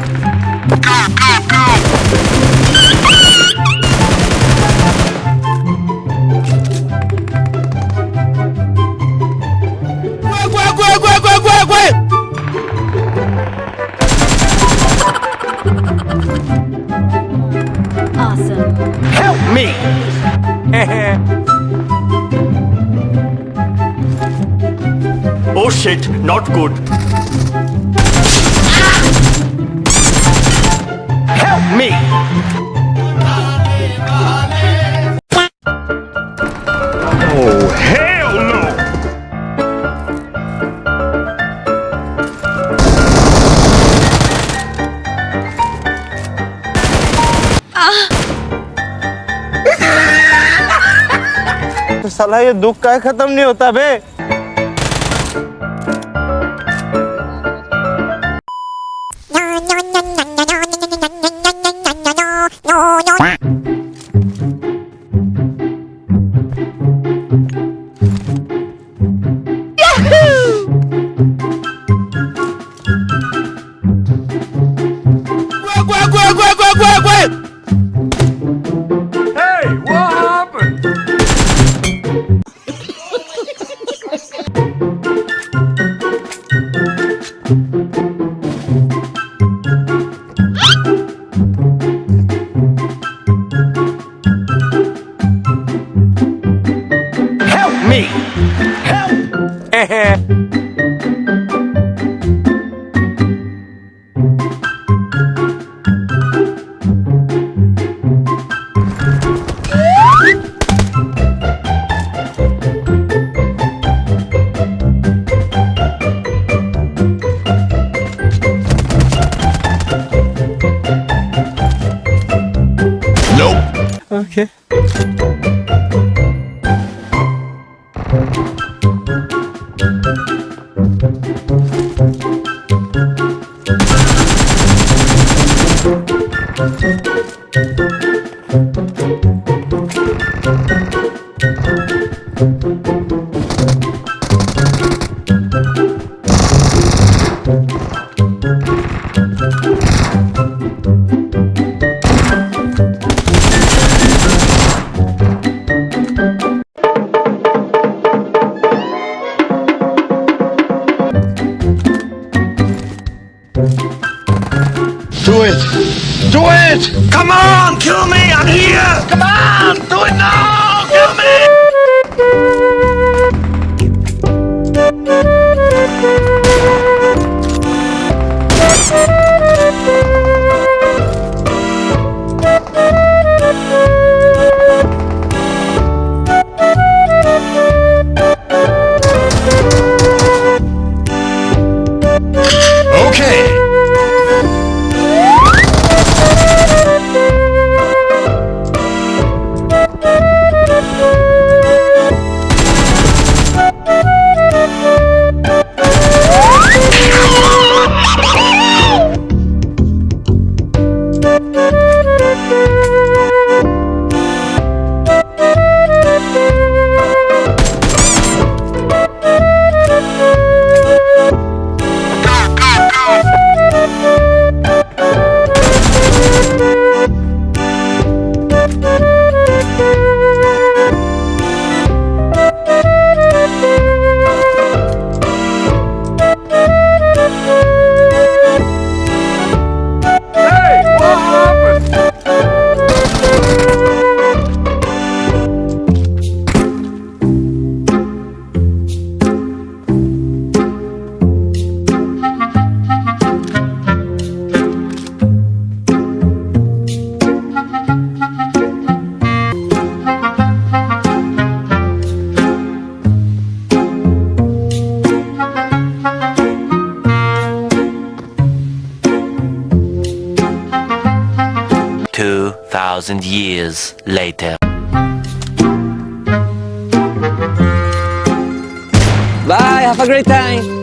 oh shit, not good. साला ये दुख का खत्म नहीं होता बे। Hey, okay Do it! Do it! Come on, kill me! I'm here! Come on! Do it now! Kill me! Thousand years later. Bye, have a great time.